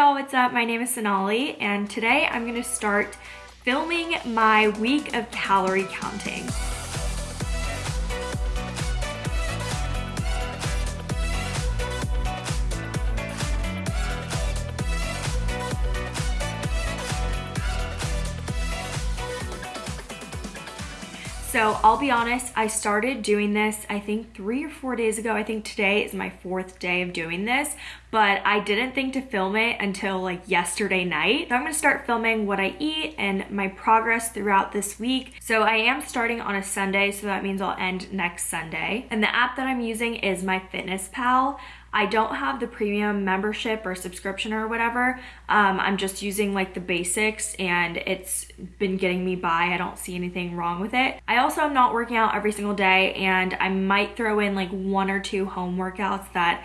y'all, what's up? My name is Sonali and today I'm gonna start filming my week of calorie counting. So I'll be honest, I started doing this, I think three or four days ago. I think today is my fourth day of doing this, but I didn't think to film it until like yesterday night. So I'm gonna start filming what I eat and my progress throughout this week. So I am starting on a Sunday, so that means I'll end next Sunday. And the app that I'm using is MyFitnessPal. I don't have the premium membership or subscription or whatever. Um, I'm just using like the basics and it's been getting me by. I don't see anything wrong with it. I also am not working out every single day and I might throw in like one or two home workouts that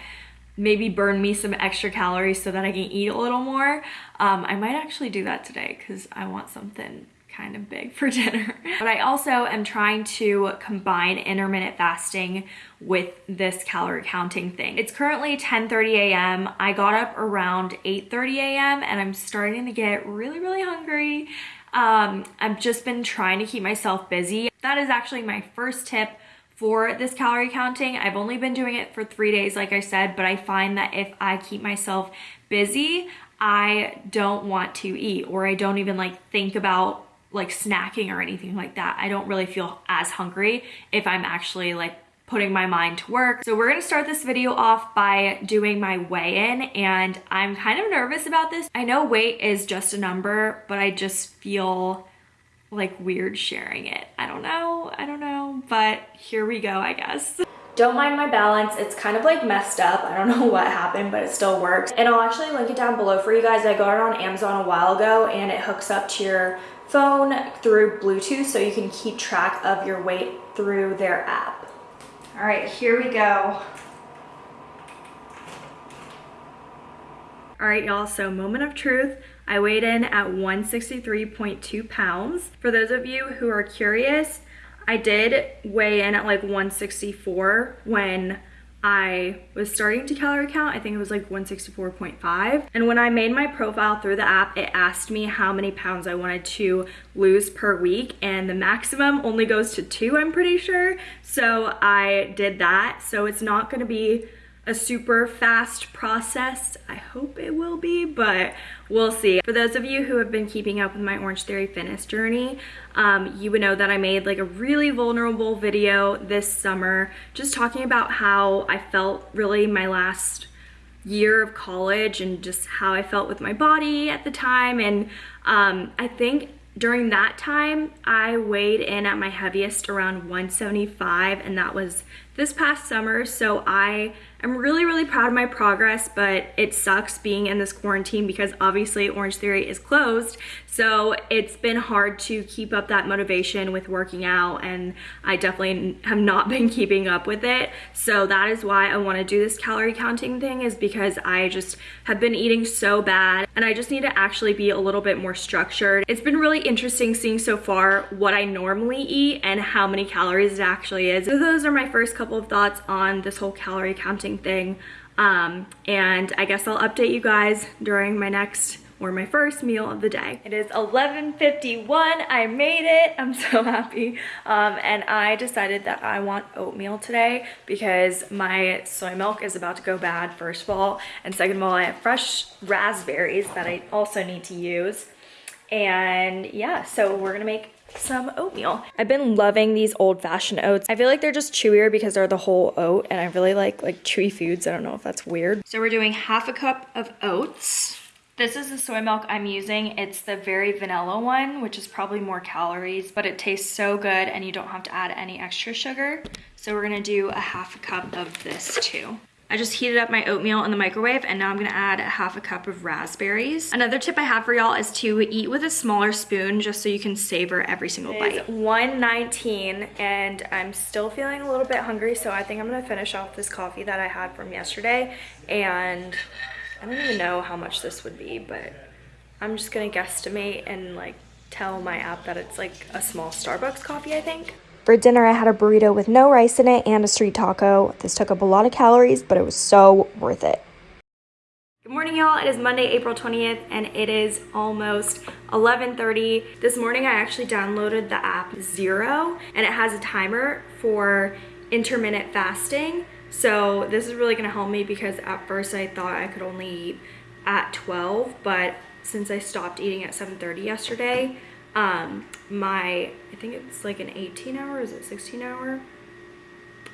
maybe burn me some extra calories so that I can eat a little more. Um, I might actually do that today because I want something kind of big for dinner. But I also am trying to combine intermittent fasting with this calorie counting thing. It's currently 10.30 a.m. I got up around 8.30 a.m. and I'm starting to get really, really hungry. Um, I've just been trying to keep myself busy. That is actually my first tip for this calorie counting. I've only been doing it for three days, like I said, but I find that if I keep myself busy, I don't want to eat or I don't even like think about like snacking or anything like that. I don't really feel as hungry if I'm actually like putting my mind to work. So we're gonna start this video off by doing my weigh-in and I'm kind of nervous about this. I know weight is just a number, but I just feel like weird sharing it. I don't know, I don't know, but here we go, I guess. Don't mind my balance. It's kind of like messed up. I don't know what happened, but it still works. And I'll actually link it down below for you guys. I got it on Amazon a while ago and it hooks up to your phone through Bluetooth so you can keep track of your weight through their app. All right, here we go. All right, y'all, so moment of truth. I weighed in at 163.2 pounds. For those of you who are curious, I did weigh in at like 164 when I was starting to calorie count. I think it was like 164.5. And when I made my profile through the app, it asked me how many pounds I wanted to lose per week. And the maximum only goes to two, I'm pretty sure. So I did that. So it's not gonna be a super fast process. I hope it will be, but we'll see. For those of you who have been keeping up with my Orange Theory fitness journey, um, you would know that I made like a really vulnerable video this summer, just talking about how I felt really my last year of college and just how I felt with my body at the time. And um, I think during that time, I weighed in at my heaviest around 175 and that was this past summer. So I am really, really proud of my progress, but it sucks being in this quarantine because obviously Orange Theory is closed. So it's been hard to keep up that motivation with working out and I definitely have not been keeping up with it. So that is why I wanna do this calorie counting thing is because I just have been eating so bad and I just need to actually be a little bit more structured. It's been really interesting seeing so far what I normally eat and how many calories it actually is. So those are my first couple of thoughts on this whole calorie counting thing. Um, and I guess I'll update you guys during my next or my first meal of the day. It is 11.51, I made it, I'm so happy. Um, and I decided that I want oatmeal today because my soy milk is about to go bad, first of all. And second of all, I have fresh raspberries that I also need to use. And yeah, so we're gonna make some oatmeal. I've been loving these old fashioned oats. I feel like they're just chewier because they're the whole oat and I really like like chewy foods. I don't know if that's weird. So we're doing half a cup of oats. This is the soy milk I'm using. It's the very vanilla one, which is probably more calories, but it tastes so good and you don't have to add any extra sugar. So we're gonna do a half a cup of this too. I just heated up my oatmeal in the microwave and now I'm gonna add a half a cup of raspberries. Another tip I have for y'all is to eat with a smaller spoon just so you can savor every single bite. It's 119 and I'm still feeling a little bit hungry so I think I'm gonna finish off this coffee that I had from yesterday and I don't even know how much this would be, but I'm just gonna guesstimate and like tell my app that it's like a small Starbucks coffee, I think. For dinner, I had a burrito with no rice in it and a street taco. This took up a lot of calories, but it was so worth it. Good morning, y'all. It is Monday, April 20th, and it is almost 11.30. This morning, I actually downloaded the app Zero, and it has a timer for intermittent fasting. So this is really gonna help me because at first I thought I could only eat at 12, but since I stopped eating at 7.30 yesterday, um, my, I think it's like an 18 hour, is it 16 hour?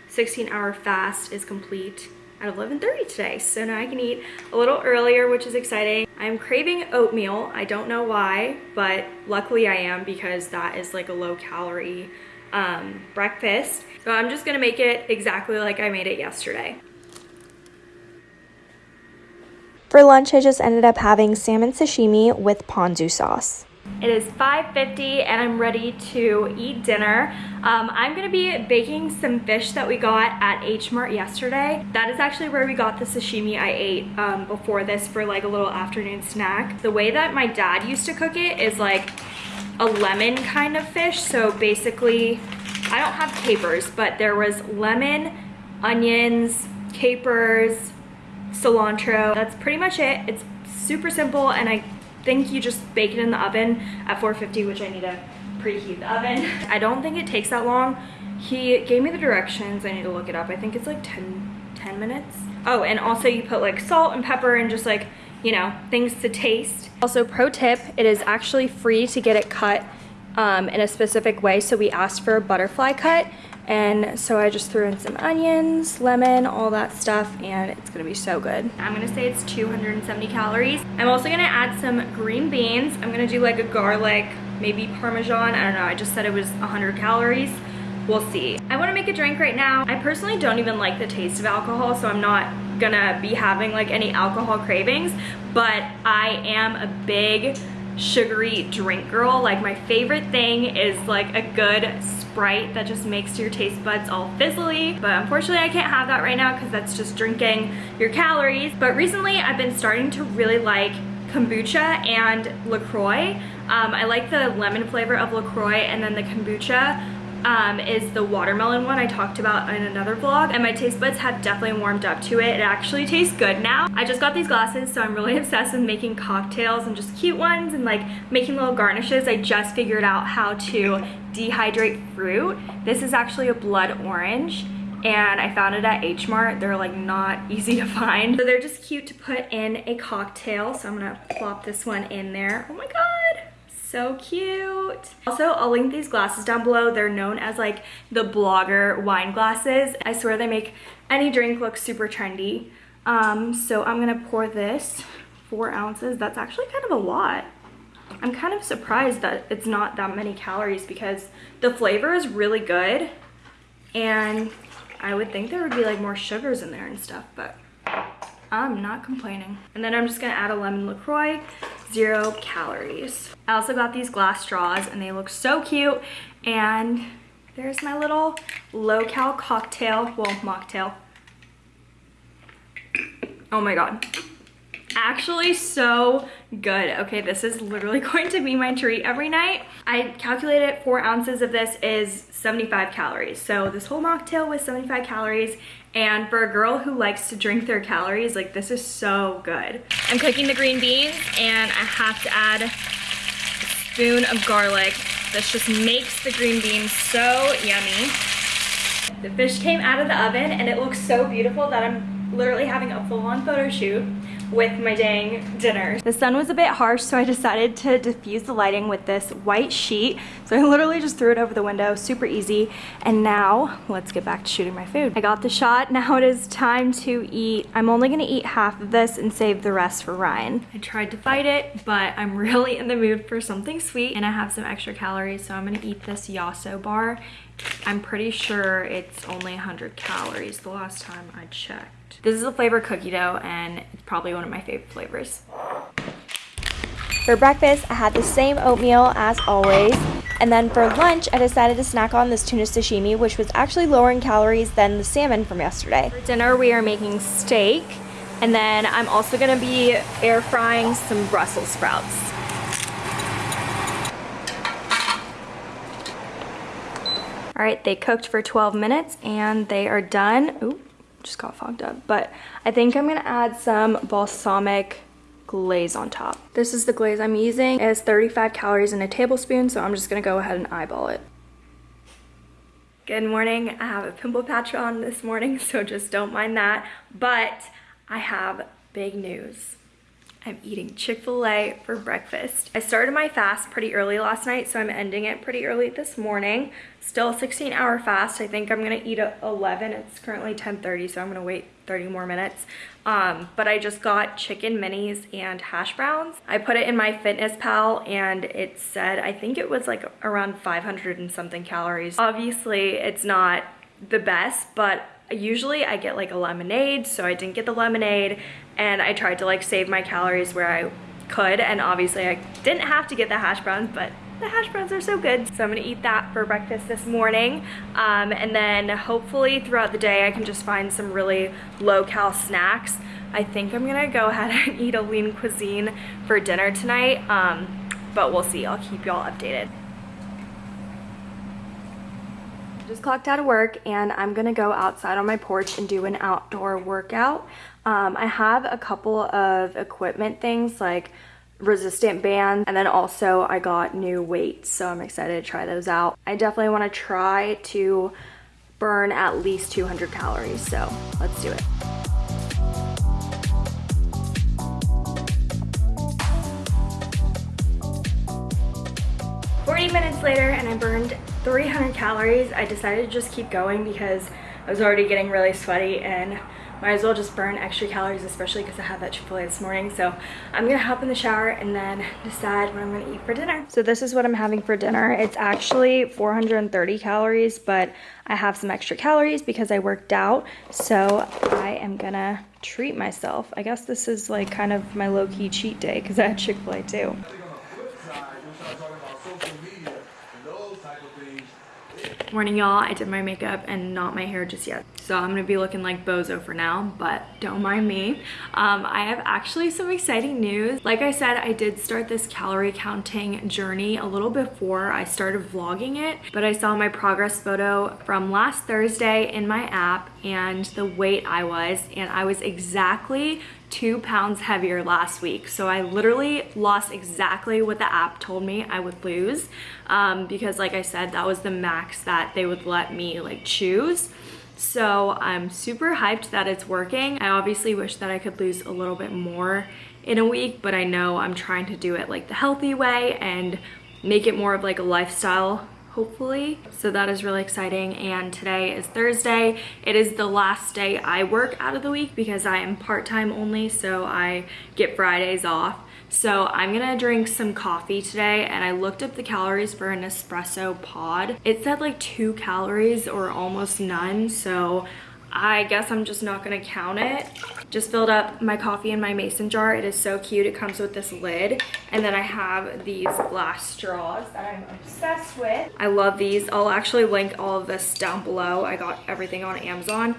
16 hour fast is complete at 11.30 today. So now I can eat a little earlier, which is exciting. I'm craving oatmeal. I don't know why, but luckily I am because that is like a low calorie um, breakfast. So I'm just gonna make it exactly like I made it yesterday. For lunch, I just ended up having salmon sashimi with ponzu sauce. It is 5.50 and I'm ready to eat dinner. Um, I'm gonna be baking some fish that we got at H Mart yesterday. That is actually where we got the sashimi I ate um, before this for like a little afternoon snack. The way that my dad used to cook it is like a lemon kind of fish. So basically, I don't have capers, but there was lemon, onions, capers, cilantro. That's pretty much it. It's super simple and I think you just bake it in the oven at 450, which I need to preheat the oven. I don't think it takes that long. He gave me the directions. I need to look it up. I think it's like 10, 10 minutes. Oh, and also you put like salt and pepper and just like, you know, things to taste. Also, pro tip, it is actually free to get it cut um, in a specific way. So we asked for a butterfly cut and so I just threw in some onions, lemon, all that stuff, and it's gonna be so good. I'm gonna say it's 270 calories. I'm also gonna add some green beans. I'm gonna do like a garlic, maybe Parmesan, I don't know, I just said it was 100 calories. We'll see. I wanna make a drink right now. I personally don't even like the taste of alcohol, so I'm not gonna be having like any alcohol cravings, but I am a big sugary drink girl. Like my favorite thing is like a good Sprite that just makes your taste buds all fizzly. But unfortunately I can't have that right now because that's just drinking your calories. But recently I've been starting to really like kombucha and LaCroix. Um, I like the lemon flavor of LaCroix and then the kombucha um, is the watermelon one I talked about in another vlog and my taste buds have definitely warmed up to it. It actually tastes good now. I just got these glasses so I'm really obsessed with making cocktails and just cute ones and like making little garnishes. I just figured out how to dehydrate fruit. This is actually a blood orange and I found it at H Mart. They're like not easy to find. So they're just cute to put in a cocktail. So I'm gonna plop this one in there. Oh my God so cute. Also, I'll link these glasses down below. They're known as like the blogger wine glasses. I swear they make any drink look super trendy. Um, so I'm gonna pour this four ounces. That's actually kind of a lot. I'm kind of surprised that it's not that many calories because the flavor is really good and I would think there would be like more sugars in there and stuff, but I'm not complaining. And then I'm just gonna add a lemon LaCroix, zero calories. I also got these glass straws and they look so cute. And there's my little low-cal cocktail, well, mocktail. Oh my God actually so good. Okay, this is literally going to be my treat every night. I calculated four ounces of this is 75 calories. So this whole mocktail was 75 calories. And for a girl who likes to drink their calories, like this is so good. I'm cooking the green beans and I have to add a spoon of garlic. This just makes the green beans so yummy. The fish came out of the oven and it looks so beautiful that I'm literally having a full-on photo shoot with my dang dinner. The sun was a bit harsh, so I decided to diffuse the lighting with this white sheet. So I literally just threw it over the window, super easy. And now, let's get back to shooting my food. I got the shot, now it is time to eat. I'm only gonna eat half of this and save the rest for Ryan. I tried to fight it, but I'm really in the mood for something sweet and I have some extra calories, so I'm gonna eat this Yasso bar. I'm pretty sure it's only 100 calories the last time I checked. This is a flavor cookie dough and it's probably one of my favorite flavors. For breakfast, I had the same oatmeal as always. And then for lunch, I decided to snack on this tuna sashimi, which was actually lower in calories than the salmon from yesterday. For dinner, we are making steak. And then I'm also gonna be air frying some Brussels sprouts. All right, they cooked for 12 minutes and they are done. Ooh, just got fogged up. But I think I'm gonna add some balsamic glaze on top. This is the glaze I'm using. It has 35 calories in a tablespoon, so I'm just gonna go ahead and eyeball it. Good morning. I have a pimple patch on this morning, so just don't mind that. But I have big news. I'm eating Chick-fil-A for breakfast. I started my fast pretty early last night, so I'm ending it pretty early this morning. Still a 16 hour fast. I think I'm gonna eat at 11. It's currently 10.30, so I'm gonna wait 30 more minutes. Um, but I just got chicken minis and hash browns. I put it in MyFitnessPal and it said, I think it was like around 500 and something calories. Obviously it's not the best, but usually I get like a lemonade, so I didn't get the lemonade and I tried to like save my calories where I could and obviously I didn't have to get the hash browns, but the hash browns are so good. So I'm gonna eat that for breakfast this morning. Um, and then hopefully throughout the day I can just find some really low cal snacks. I think I'm gonna go ahead and eat a lean cuisine for dinner tonight, um, but we'll see. I'll keep y'all updated just clocked out of work and I'm gonna go outside on my porch and do an outdoor workout. Um, I have a couple of equipment things like resistant bands and then also I got new weights so I'm excited to try those out. I definitely want to try to burn at least 200 calories so let's do it. 40 minutes later and I burned 300 calories. I decided to just keep going because I was already getting really sweaty and might as well just burn extra calories, especially because I had that Chick-fil-A this morning. So I'm gonna hop in the shower and then decide what I'm gonna eat for dinner. So this is what I'm having for dinner. It's actually 430 calories, but I have some extra calories because I worked out. So I am gonna treat myself. I guess this is like kind of my low-key cheat day because I had Chick-fil-A too. Morning y'all, I did my makeup and not my hair just yet. So I'm gonna be looking like bozo for now, but don't mind me. Um, I have actually some exciting news. Like I said, I did start this calorie counting journey a little before I started vlogging it, but I saw my progress photo from last Thursday in my app and the weight I was, and I was exactly two pounds heavier last week. So I literally lost exactly what the app told me I would lose um, because like I said, that was the max that they would let me like choose. So I'm super hyped that it's working. I obviously wish that I could lose a little bit more in a week, but I know I'm trying to do it like the healthy way and make it more of like a lifestyle hopefully. So that is really exciting. And today is Thursday. It is the last day I work out of the week because I am part-time only, so I get Fridays off. So I'm gonna drink some coffee today and I looked up the calories for an espresso pod. It said like two calories or almost none. So I guess I'm just not gonna count it. Just filled up my coffee in my mason jar. It is so cute. It comes with this lid. And then I have these glass straws that I'm obsessed with. I love these. I'll actually link all of this down below. I got everything on Amazon.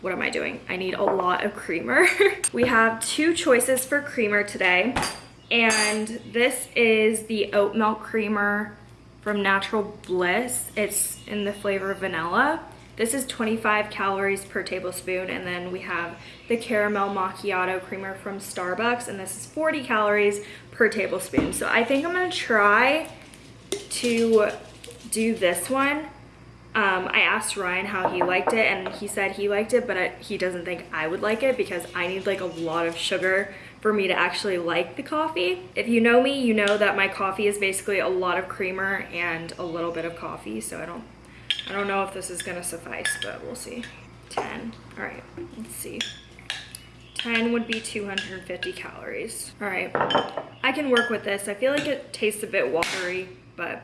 What am I doing? I need a lot of creamer. we have two choices for creamer today. And this is the oat milk creamer from Natural Bliss. It's in the flavor vanilla. This is 25 calories per tablespoon and then we have the caramel macchiato creamer from Starbucks and this is 40 calories per tablespoon. So I think I'm gonna try to do this one. Um, I asked Ryan how he liked it and he said he liked it but I, he doesn't think I would like it because I need like a lot of sugar for me to actually like the coffee. If you know me, you know that my coffee is basically a lot of creamer and a little bit of coffee so I don't I don't know if this is gonna suffice, but we'll see. 10, all right, let's see. 10 would be 250 calories. All right, I can work with this. I feel like it tastes a bit watery, but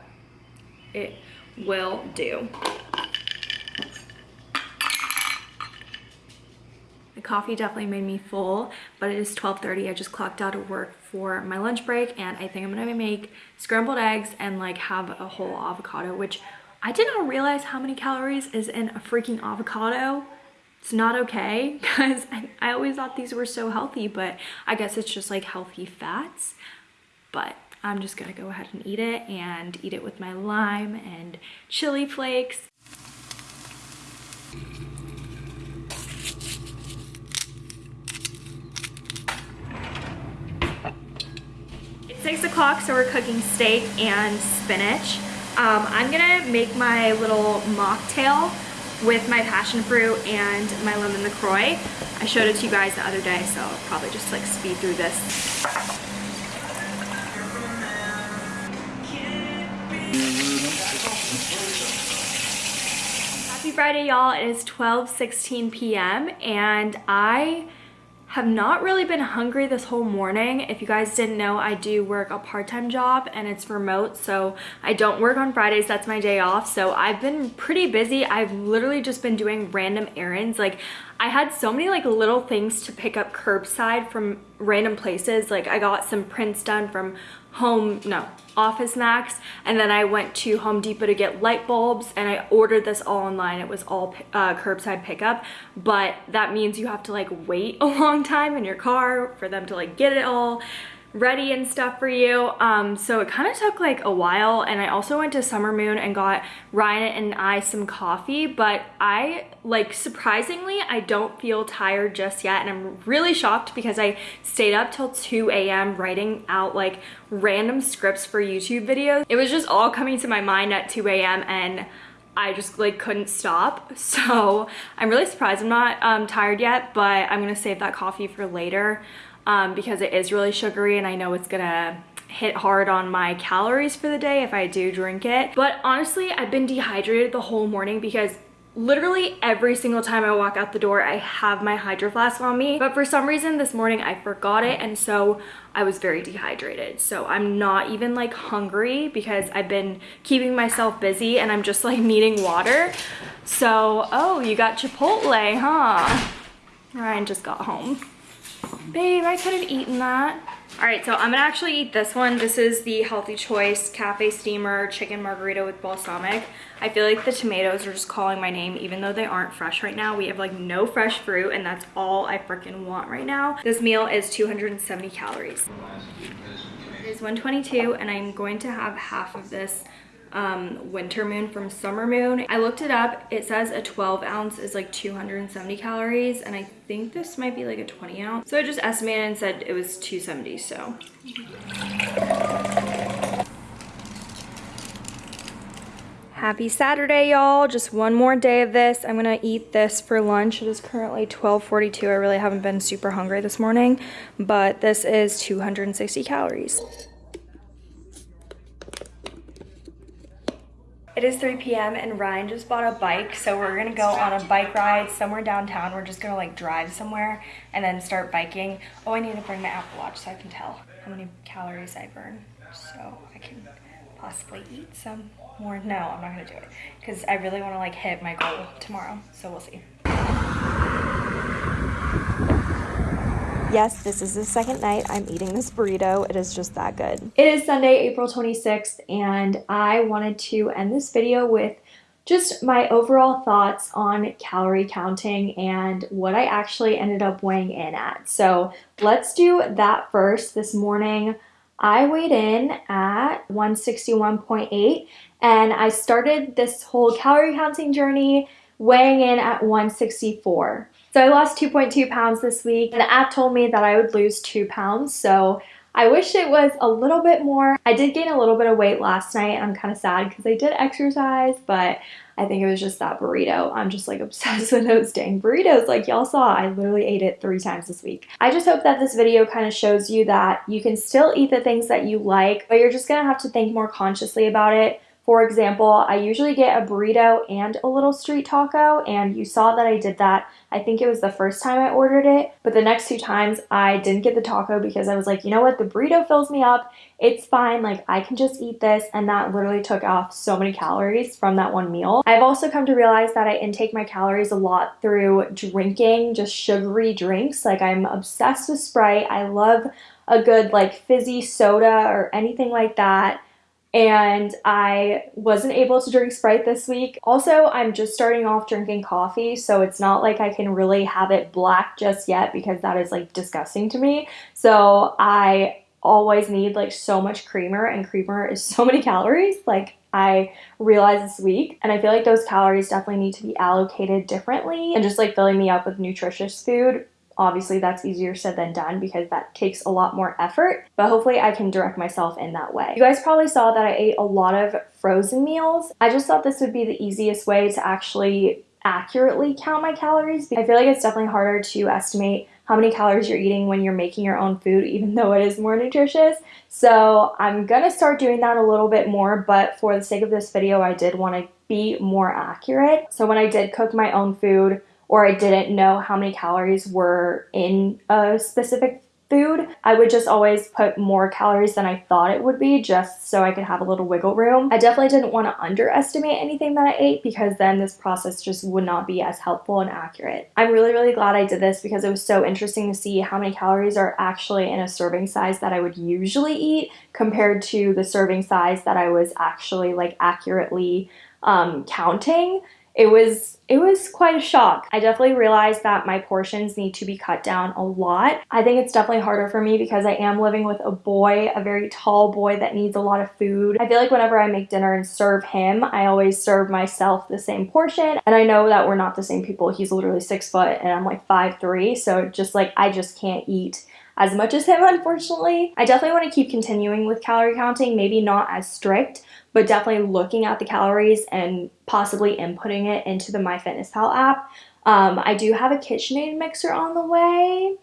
it will do. The coffee definitely made me full, but it is 12.30. I just clocked out of work for my lunch break and I think I'm gonna make scrambled eggs and like have a whole avocado, which I did not realize how many calories is in a freaking avocado. It's not okay because I, I always thought these were so healthy, but I guess it's just like healthy fats. But I'm just gonna go ahead and eat it and eat it with my lime and chili flakes. It's six o'clock, so we're cooking steak and spinach. Um, I'm gonna make my little mocktail with my passion fruit and my lemon LaCroix. I showed it to you guys the other day, so I'll probably just like speed through this. Happy Friday, y'all. It is 12, 16 p.m. and I have not really been hungry this whole morning. If you guys didn't know, I do work a part-time job and it's remote, so I don't work on Fridays. That's my day off. So I've been pretty busy. I've literally just been doing random errands. Like I had so many like little things to pick up curbside from random places. Like I got some prints done from home, no, Office Max, and then I went to Home Depot to get light bulbs, and I ordered this all online. It was all uh, curbside pickup, but that means you have to like wait a long time in your car for them to like get it all ready and stuff for you. Um, so it kind of took like a while and I also went to Summer Moon and got Ryan and I some coffee, but I like surprisingly, I don't feel tired just yet and I'm really shocked because I stayed up till 2 a.m. writing out like random scripts for YouTube videos. It was just all coming to my mind at 2 a.m. and I just like couldn't stop. So I'm really surprised I'm not um, tired yet, but I'm gonna save that coffee for later um, because it is really sugary and I know it's gonna hit hard on my calories for the day if I do drink it. But honestly, I've been dehydrated the whole morning because literally every single time I walk out the door, I have my hydro flask on me. But for some reason this morning I forgot it and so I was very dehydrated. So I'm not even like hungry because I've been keeping myself busy and I'm just like needing water. So, oh, you got Chipotle, huh? Ryan just got home. Babe, I could have eaten that. All right, so I'm gonna actually eat this one. This is the Healthy Choice Cafe Steamer Chicken Margherita with Balsamic. I feel like the tomatoes are just calling my name even though they aren't fresh right now. We have like no fresh fruit and that's all I freaking want right now. This meal is 270 calories. It is 122 and I'm going to have half of this um, Winter Moon from Summer Moon. I looked it up. It says a 12 ounce is like 270 calories and I think this might be like a 20 ounce. So I just estimated and said it was 270, so. Happy Saturday, y'all. Just one more day of this. I'm gonna eat this for lunch. It is currently 12.42. I really haven't been super hungry this morning, but this is 260 calories. It is 3 p.m. and Ryan just bought a bike, so we're gonna go on a bike ride somewhere downtown. We're just gonna like drive somewhere and then start biking. Oh, I need to bring my Apple Watch so I can tell how many calories I burn, so I can possibly eat some more. No, I'm not gonna do it because I really want to like hit my goal tomorrow, so we'll see. Yes, this is the second night I'm eating this burrito. It is just that good. It is Sunday, April 26th, and I wanted to end this video with just my overall thoughts on calorie counting and what I actually ended up weighing in at. So let's do that first. This morning, I weighed in at 161.8 and I started this whole calorie counting journey weighing in at 164. So I lost 2.2 pounds this week and the app told me that I would lose two pounds. So I wish it was a little bit more. I did gain a little bit of weight last night. I'm kind of sad because I did exercise, but I think it was just that burrito. I'm just like obsessed with those dang burritos. Like y'all saw, I literally ate it three times this week. I just hope that this video kind of shows you that you can still eat the things that you like, but you're just gonna have to think more consciously about it. For example, I usually get a burrito and a little street taco, and you saw that I did that. I think it was the first time I ordered it, but the next two times I didn't get the taco because I was like, you know what, the burrito fills me up. It's fine, like I can just eat this, and that literally took off so many calories from that one meal. I've also come to realize that I intake my calories a lot through drinking just sugary drinks. Like I'm obsessed with Sprite. I love a good like fizzy soda or anything like that and I wasn't able to drink Sprite this week. Also, I'm just starting off drinking coffee, so it's not like I can really have it black just yet because that is like disgusting to me. So I always need like so much creamer and creamer is so many calories like I realized this week and I feel like those calories definitely need to be allocated differently and just like filling me up with nutritious food obviously that's easier said than done because that takes a lot more effort, but hopefully I can direct myself in that way. You guys probably saw that I ate a lot of frozen meals. I just thought this would be the easiest way to actually accurately count my calories. I feel like it's definitely harder to estimate how many calories you're eating when you're making your own food, even though it is more nutritious. So I'm gonna start doing that a little bit more, but for the sake of this video, I did wanna be more accurate. So when I did cook my own food, or I didn't know how many calories were in a specific food, I would just always put more calories than I thought it would be just so I could have a little wiggle room. I definitely didn't want to underestimate anything that I ate because then this process just would not be as helpful and accurate. I'm really, really glad I did this because it was so interesting to see how many calories are actually in a serving size that I would usually eat compared to the serving size that I was actually like accurately um, counting it was it was quite a shock. I definitely realized that my portions need to be cut down a lot. I think it's definitely harder for me because I am living with a boy, a very tall boy that needs a lot of food. I feel like whenever I make dinner and serve him, I always serve myself the same portion. And I know that we're not the same people. He's literally six foot and I'm like five three, so just like I just can't eat as much as him, unfortunately. I definitely want to keep continuing with calorie counting, maybe not as strict, but definitely looking at the calories and possibly inputting it into the MyFitnessPal app. Um, I do have a KitchenAid mixer on the way.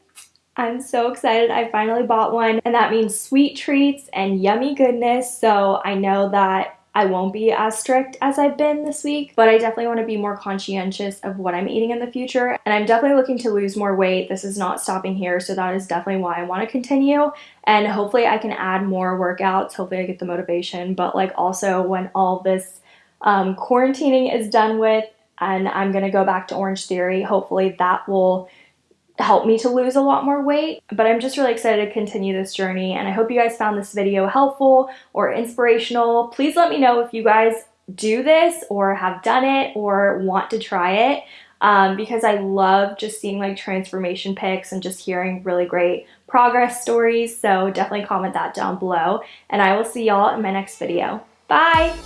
I'm so excited. I finally bought one, and that means sweet treats and yummy goodness. So I know that I won't be as strict as I've been this week, but I definitely want to be more conscientious of what I'm eating in the future. And I'm definitely looking to lose more weight. This is not stopping here, so that is definitely why I want to continue. And hopefully I can add more workouts. Hopefully I get the motivation, but like also when all this um, quarantining is done with and I'm going to go back to Orange Theory, hopefully that will help me to lose a lot more weight. But I'm just really excited to continue this journey and I hope you guys found this video helpful or inspirational. Please let me know if you guys do this or have done it or want to try it um, because I love just seeing like transformation pics and just hearing really great progress stories. So definitely comment that down below and I will see y'all in my next video. Bye!